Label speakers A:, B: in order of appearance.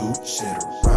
A: true shitter.